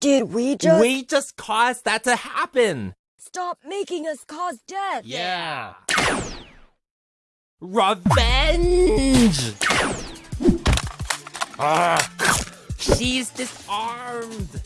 Did we just We just caused that to happen. stop making us cause death? Yeah. Revenge! Ah, she's disarmed.